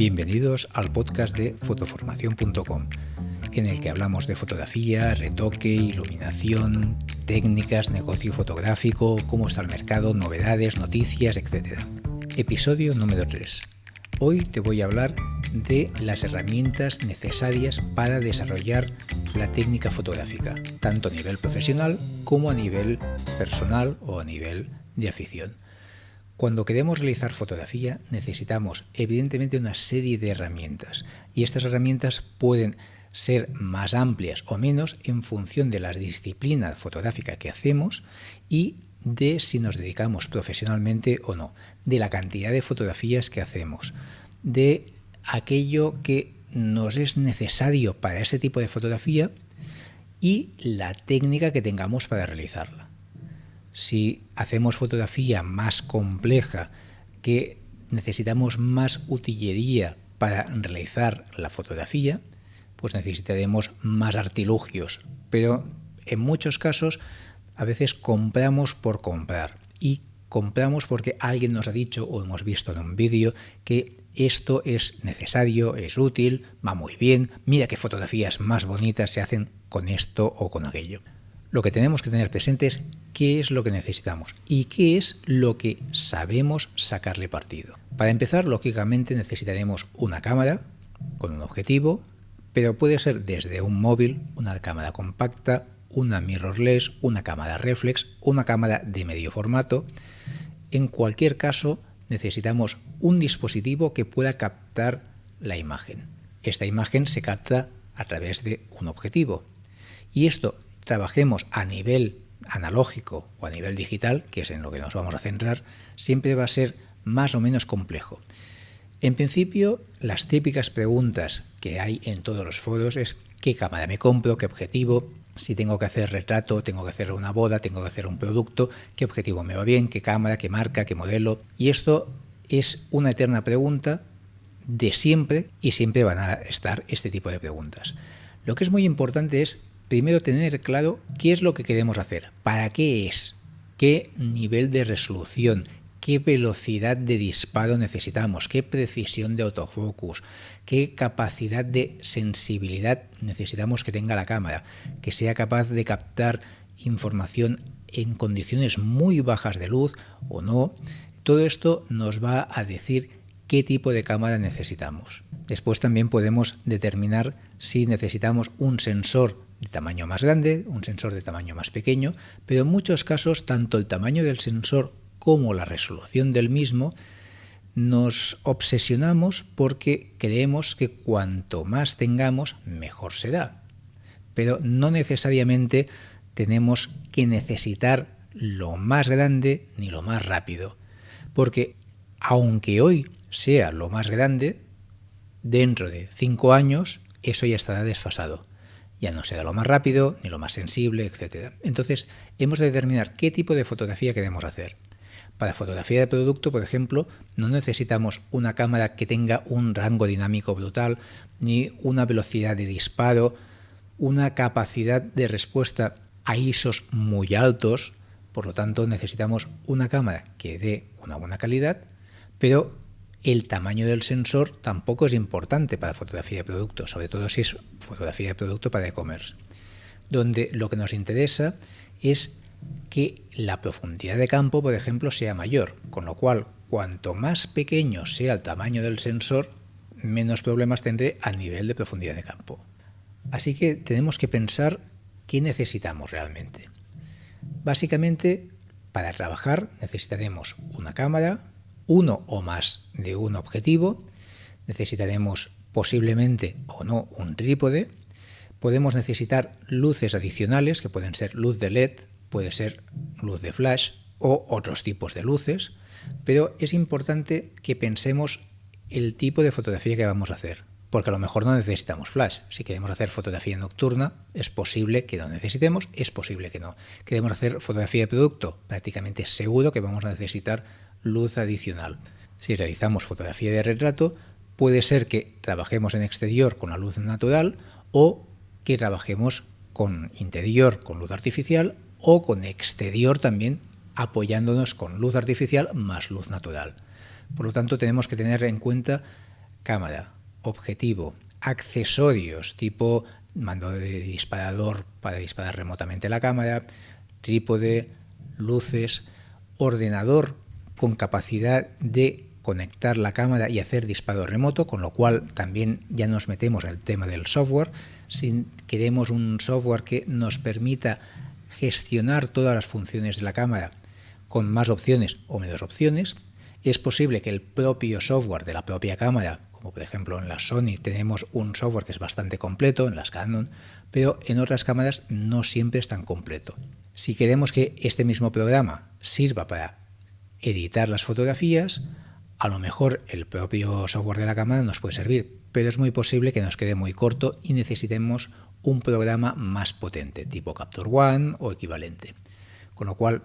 Bienvenidos al podcast de fotoformación.com, en el que hablamos de fotografía, retoque, iluminación, técnicas, negocio fotográfico, cómo está el mercado, novedades, noticias, etc. Episodio número 3. Hoy te voy a hablar de las herramientas necesarias para desarrollar la técnica fotográfica, tanto a nivel profesional como a nivel personal o a nivel de afición. Cuando queremos realizar fotografía necesitamos evidentemente una serie de herramientas. Y estas herramientas pueden ser más amplias o menos en función de la disciplina fotográfica que hacemos y de si nos dedicamos profesionalmente o no, de la cantidad de fotografías que hacemos, de aquello que nos es necesario para ese tipo de fotografía y la técnica que tengamos para realizarla si hacemos fotografía más compleja, que necesitamos más utilería para realizar la fotografía, pues necesitaremos más artilugios. Pero en muchos casos a veces compramos por comprar y compramos porque alguien nos ha dicho o hemos visto en un vídeo que esto es necesario, es útil, va muy bien, mira qué fotografías más bonitas se hacen con esto o con aquello lo que tenemos que tener presente es qué es lo que necesitamos y qué es lo que sabemos sacarle partido. Para empezar, lógicamente necesitaremos una cámara con un objetivo, pero puede ser desde un móvil, una cámara compacta, una mirrorless, una cámara reflex, una cámara de medio formato. En cualquier caso, necesitamos un dispositivo que pueda captar la imagen. Esta imagen se capta a través de un objetivo. Y esto trabajemos a nivel analógico o a nivel digital, que es en lo que nos vamos a centrar, siempre va a ser más o menos complejo. En principio, las típicas preguntas que hay en todos los foros es qué cámara me compro, qué objetivo, si tengo que hacer retrato, tengo que hacer una boda, tengo que hacer un producto, qué objetivo me va bien, qué cámara, qué marca, qué modelo. Y esto es una eterna pregunta de siempre y siempre van a estar este tipo de preguntas. Lo que es muy importante es primero tener claro qué es lo que queremos hacer, para qué es, qué nivel de resolución, qué velocidad de disparo necesitamos, qué precisión de autofocus, qué capacidad de sensibilidad necesitamos que tenga la cámara, que sea capaz de captar información en condiciones muy bajas de luz o no. Todo esto nos va a decir qué tipo de cámara necesitamos. Después también podemos determinar si necesitamos un sensor de tamaño más grande, un sensor de tamaño más pequeño, pero en muchos casos tanto el tamaño del sensor como la resolución del mismo nos obsesionamos porque creemos que cuanto más tengamos, mejor será. Pero no necesariamente tenemos que necesitar lo más grande ni lo más rápido, porque aunque hoy sea lo más grande, dentro de cinco años eso ya estará desfasado ya no será lo más rápido, ni lo más sensible, etc. Entonces, hemos de determinar qué tipo de fotografía queremos hacer. Para fotografía de producto, por ejemplo, no necesitamos una cámara que tenga un rango dinámico brutal, ni una velocidad de disparo, una capacidad de respuesta a ISOs muy altos, por lo tanto necesitamos una cámara que dé una buena calidad, pero el tamaño del sensor tampoco es importante para fotografía de producto, sobre todo si es fotografía de producto para e-commerce, donde lo que nos interesa es que la profundidad de campo, por ejemplo, sea mayor, con lo cual cuanto más pequeño sea el tamaño del sensor, menos problemas tendré a nivel de profundidad de campo. Así que tenemos que pensar qué necesitamos realmente. Básicamente, para trabajar necesitaremos una cámara, uno o más de un objetivo, necesitaremos posiblemente o no un trípode, podemos necesitar luces adicionales que pueden ser luz de LED, puede ser luz de flash o otros tipos de luces, pero es importante que pensemos el tipo de fotografía que vamos a hacer, porque a lo mejor no necesitamos flash. Si queremos hacer fotografía nocturna, es posible que no necesitemos, es posible que no. Queremos hacer fotografía de producto, prácticamente seguro que vamos a necesitar luz adicional. Si realizamos fotografía de retrato, puede ser que trabajemos en exterior con la luz natural o que trabajemos con interior con luz artificial o con exterior también apoyándonos con luz artificial más luz natural. Por lo tanto, tenemos que tener en cuenta cámara, objetivo, accesorios tipo mando de disparador para disparar remotamente la cámara, trípode, luces, ordenador con capacidad de conectar la cámara y hacer disparo remoto, con lo cual también ya nos metemos el tema del software. Si queremos un software que nos permita gestionar todas las funciones de la cámara con más opciones o menos opciones, es posible que el propio software de la propia cámara, como por ejemplo en la Sony tenemos un software que es bastante completo, en las Canon, pero en otras cámaras no siempre es tan completo. Si queremos que este mismo programa sirva para editar las fotografías, a lo mejor el propio software de la cámara nos puede servir, pero es muy posible que nos quede muy corto y necesitemos un programa más potente, tipo Capture One o equivalente. Con lo cual,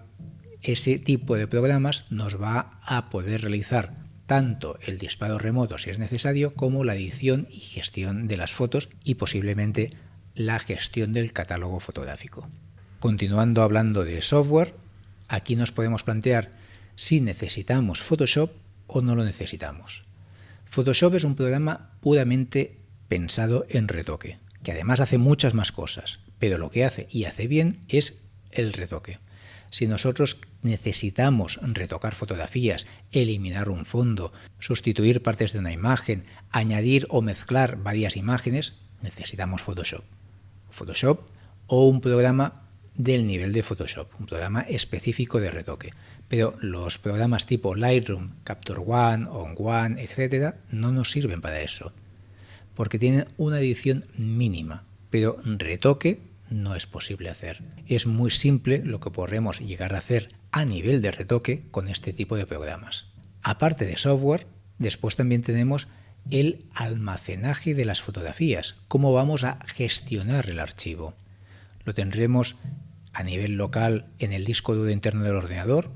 ese tipo de programas nos va a poder realizar tanto el disparo remoto si es necesario, como la edición y gestión de las fotos y posiblemente la gestión del catálogo fotográfico. Continuando hablando de software, aquí nos podemos plantear si necesitamos Photoshop o no lo necesitamos. Photoshop es un programa puramente pensado en retoque, que además hace muchas más cosas, pero lo que hace y hace bien es el retoque. Si nosotros necesitamos retocar fotografías, eliminar un fondo, sustituir partes de una imagen, añadir o mezclar varias imágenes, necesitamos Photoshop. Photoshop o un programa del nivel de Photoshop, un programa específico de retoque. Pero los programas tipo Lightroom, Capture One, On One, etcétera, no nos sirven para eso, porque tienen una edición mínima, pero retoque no es posible hacer. Es muy simple lo que podremos llegar a hacer a nivel de retoque con este tipo de programas. Aparte de software, después también tenemos el almacenaje de las fotografías, cómo vamos a gestionar el archivo. Lo tendremos a nivel local en el disco duro interno del ordenador,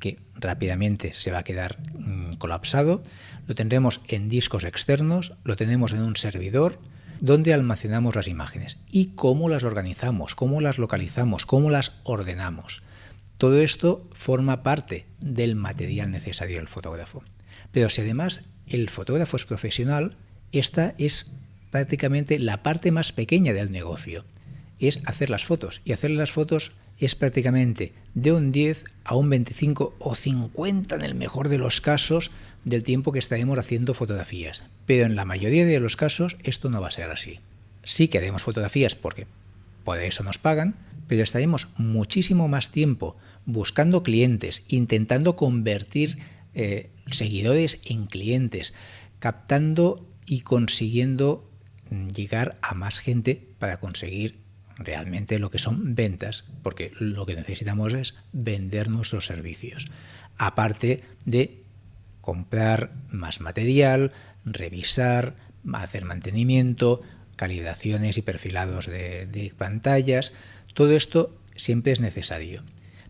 que rápidamente se va a quedar mm, colapsado. Lo tendremos en discos externos, lo tenemos en un servidor donde almacenamos las imágenes y cómo las organizamos, cómo las localizamos, cómo las ordenamos. Todo esto forma parte del material necesario del fotógrafo. Pero si además el fotógrafo es profesional, esta es prácticamente la parte más pequeña del negocio. Es hacer las fotos. Y hacer las fotos es prácticamente de un 10 a un 25 o 50 en el mejor de los casos del tiempo que estaremos haciendo fotografías. Pero en la mayoría de los casos esto no va a ser así. Sí que haremos fotografías porque por eso nos pagan, pero estaremos muchísimo más tiempo buscando clientes, intentando convertir eh, seguidores en clientes, captando y consiguiendo llegar a más gente para conseguir realmente lo que son ventas, porque lo que necesitamos es vender nuestros servicios, aparte de comprar más material, revisar, hacer mantenimiento, calibraciones y perfilados de, pantallas, todo esto siempre es necesario.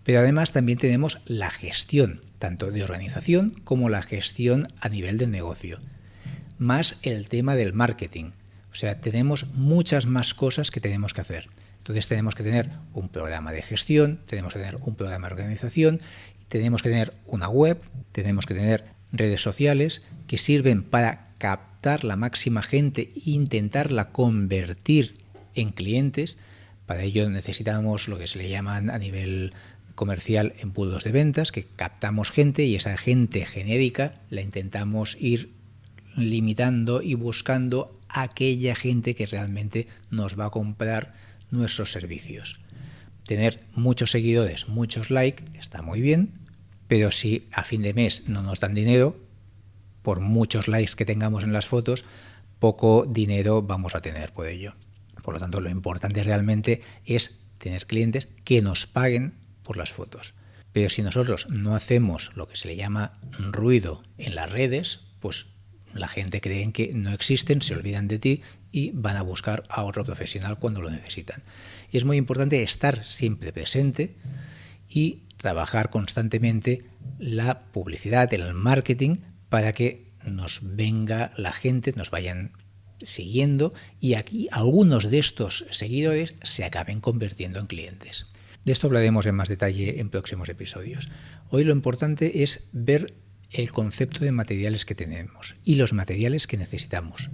Pero además también tenemos la gestión, tanto de organización como la gestión a nivel del negocio, más el tema del marketing. O sea, tenemos muchas más cosas que tenemos que hacer. Entonces tenemos que tener un programa de gestión, tenemos que tener un programa de organización, tenemos que tener una web, tenemos que tener redes sociales que sirven para captar la máxima gente e intentarla convertir en clientes. Para ello necesitamos lo que se le llaman a nivel comercial embudos de ventas, que captamos gente y esa gente genérica la intentamos ir limitando y buscando aquella gente que realmente nos va a comprar nuestros servicios. Tener muchos seguidores, muchos likes, está muy bien, pero si a fin de mes no nos dan dinero, por muchos likes que tengamos en las fotos, poco dinero vamos a tener por ello. Por lo tanto, lo importante realmente es tener clientes que nos paguen por las fotos. Pero si nosotros no hacemos lo que se le llama ruido en las redes, pues la gente cree que no existen, se olvidan de ti y van a buscar a otro profesional cuando lo necesitan. Y es muy importante estar siempre presente y trabajar constantemente la publicidad, el marketing, para que nos venga la gente, nos vayan siguiendo y aquí algunos de estos seguidores se acaben convirtiendo en clientes. De esto hablaremos en más detalle en próximos episodios. Hoy lo importante es ver el concepto de materiales que tenemos y los materiales que necesitamos.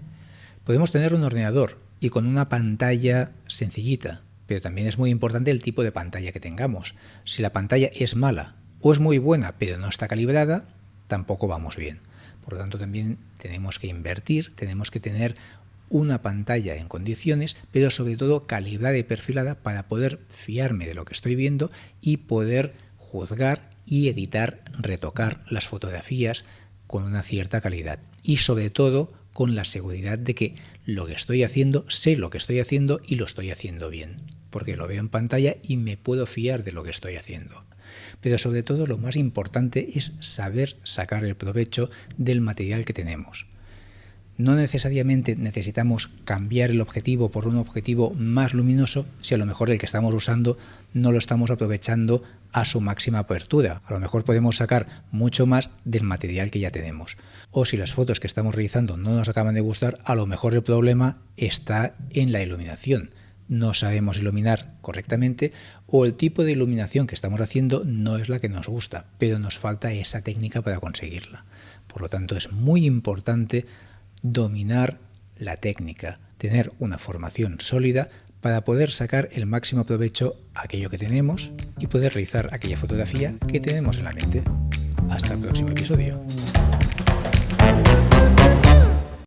Podemos tener un ordenador y con una pantalla sencillita, pero también es muy importante el tipo de pantalla que tengamos. Si la pantalla es mala o es muy buena pero no está calibrada, tampoco vamos bien. Por lo tanto, también tenemos que invertir, tenemos que tener una pantalla en condiciones, pero sobre todo calibrada y perfilada para poder fiarme de lo que estoy viendo y poder juzgar y editar, retocar las fotografías con una cierta calidad. Y sobre todo con la seguridad de que lo que estoy haciendo, sé lo que estoy haciendo y lo estoy haciendo bien, porque lo veo en pantalla y me puedo fiar de lo que estoy haciendo. Pero sobre todo lo más importante es saber sacar el provecho del material que tenemos. No necesariamente necesitamos cambiar el objetivo por un objetivo más luminoso si a lo mejor el que estamos usando no lo estamos aprovechando a su máxima apertura. A lo mejor podemos sacar mucho más del material que ya tenemos. O si las fotos que estamos realizando no nos acaban de gustar, a lo mejor el problema está en la iluminación. No sabemos iluminar correctamente o el tipo de iluminación que estamos haciendo no es la que nos gusta, pero nos falta esa técnica para conseguirla. Por lo tanto, es muy importante dominar la técnica, tener una formación sólida para poder sacar el máximo provecho a aquello que tenemos y poder realizar aquella fotografía que tenemos en la mente. Hasta el próximo episodio.